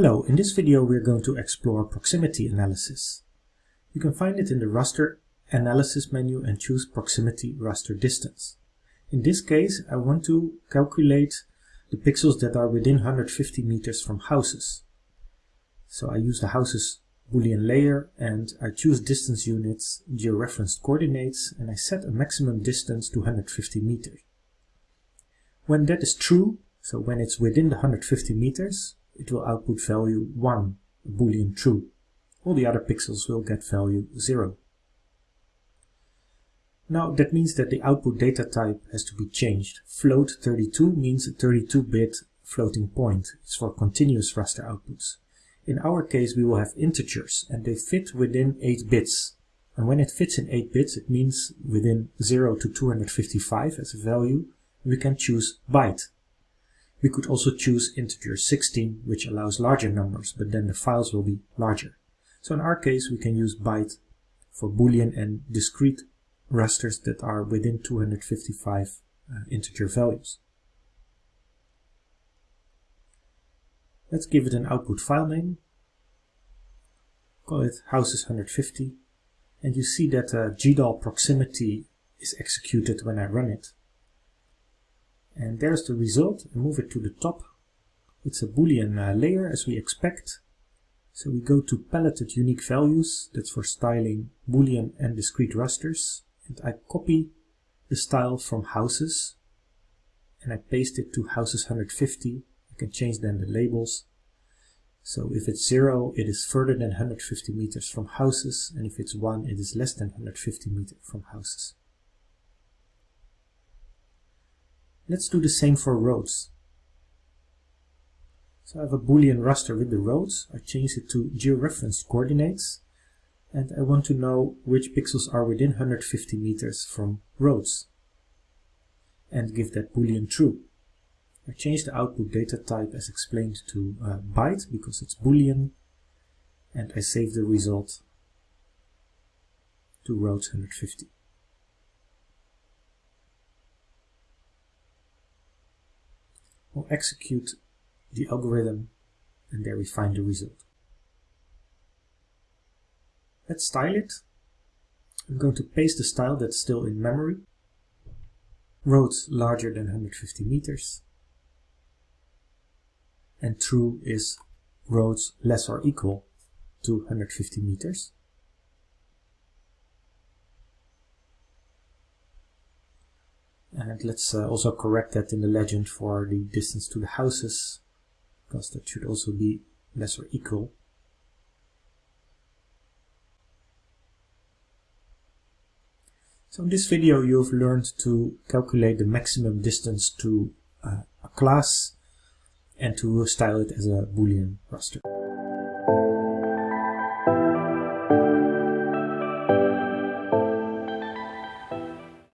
Hello, in this video we're going to explore proximity analysis. You can find it in the raster analysis menu and choose proximity raster distance. In this case I want to calculate the pixels that are within 150 meters from houses. So I use the houses boolean layer and I choose distance units, georeferenced coordinates and I set a maximum distance to 150 meters. When that is true, so when it's within the 150 meters, it will output value 1, a boolean true. All the other pixels will get value 0. Now that means that the output data type has to be changed. Float 32 means a 32-bit floating point. It's for continuous raster outputs. In our case we will have integers and they fit within 8 bits. And when it fits in 8 bits it means within 0 to 255 as a value we can choose byte. We could also choose integer 16, which allows larger numbers, but then the files will be larger. So in our case, we can use byte for boolean and discrete rasters that are within 255 uh, integer values. Let's give it an output file name. Call it houses 150. And you see that uh, GDAL proximity is executed when I run it. And there's the result. I move it to the top. It's a boolean uh, layer as we expect. So we go to paletted unique values. That's for styling boolean and discrete rasters. And I copy the style from houses and I paste it to houses 150. You can change then the labels. So if it's 0, it is further than 150 meters from houses, and if it's 1, it is less than 150 meters from houses. Let's do the same for roads. So I have a boolean raster with the roads. I change it to georeferenced coordinates and I want to know which pixels are within 150 meters from roads and give that boolean true. I change the output data type as explained to uh, byte because it's boolean and I save the result to roads 150. We'll execute the algorithm and there we find the result. Let's style it. I'm going to paste the style that's still in memory. Roads larger than 150 meters. And true is roads less or equal to 150 meters. And let's uh, also correct that in the legend for the distance to the houses, because that should also be less or equal. So in this video you've learned to calculate the maximum distance to uh, a class and to style it as a boolean raster.